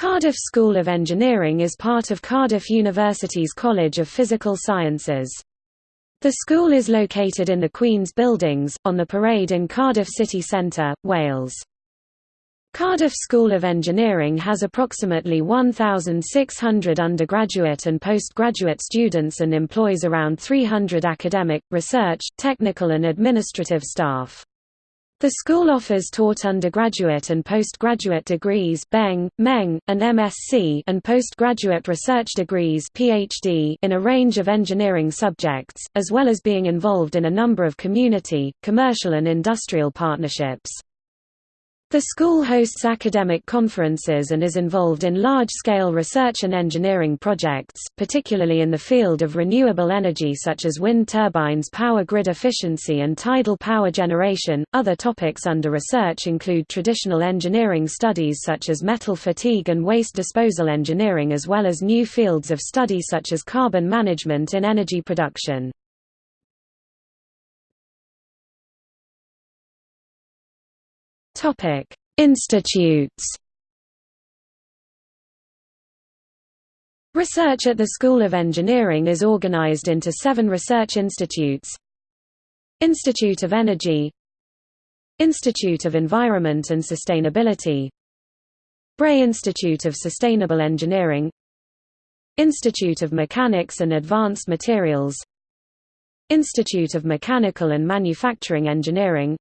Cardiff School of Engineering is part of Cardiff University's College of Physical Sciences. The school is located in the Queen's Buildings, on the Parade in Cardiff city centre, Wales. Cardiff School of Engineering has approximately 1,600 undergraduate and postgraduate students and employs around 300 academic, research, technical and administrative staff. The school offers taught undergraduate and postgraduate degrees Beng, Meng, and MSc and postgraduate research degrees PhD in a range of engineering subjects, as well as being involved in a number of community, commercial and industrial partnerships. The school hosts academic conferences and is involved in large-scale research and engineering projects, particularly in the field of renewable energy such as wind turbines power grid efficiency and tidal power generation. Other topics under research include traditional engineering studies such as metal fatigue and waste disposal engineering as well as new fields of study such as carbon management in energy production. Topic: Institutes. Research at the School of Engineering is organized into seven research institutes Institute of Energy Institute of Environment and Sustainability BRE Institute of Sustainable Engineering Institute of Mechanics and Advanced Materials Institute of Mechanical and Manufacturing Engineering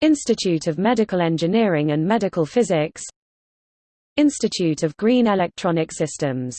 Institute of Medical Engineering and Medical Physics Institute of Green Electronic Systems